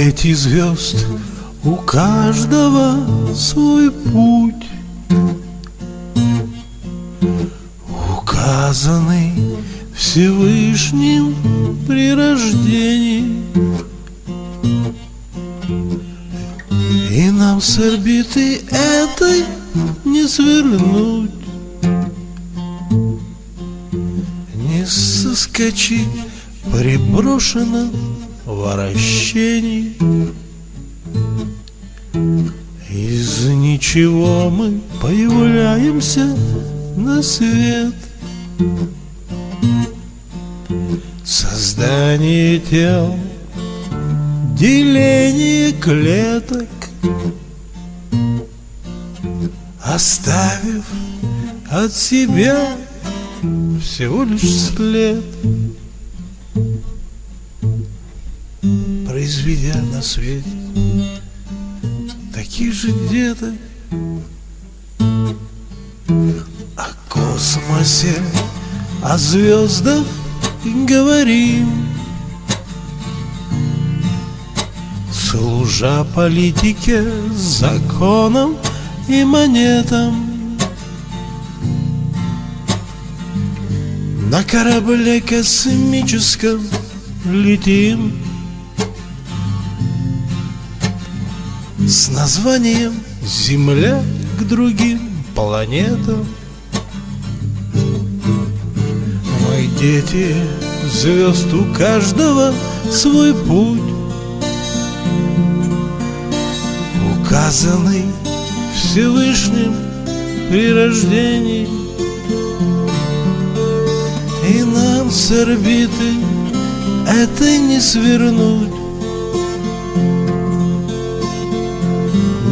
дети звезд, у каждого свой путь. Указанный Всевышним при рождении. И нам с орбиты этой не свернуть. Не соскочить при вращении Из ничего мы появляемся на свет. Создание тел, деление клеток. Оставив от себя всего лишь след Произведя на свете таких же деток О космосе, о звездах говорим. Служа политике, законам и монетам. На корабле космическом летим С названием Земля к другим планетам Мы дети звезд, у каждого свой путь. Указанный Всевышним при рождении. И нам с орбиты это не свернуть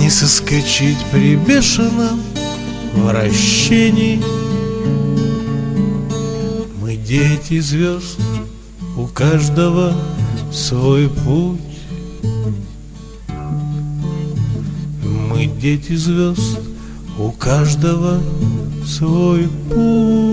Не соскочить при бешеном вращении. Мы дети звезд, у каждого свой путь. Мы дети звезд, у каждого свой путь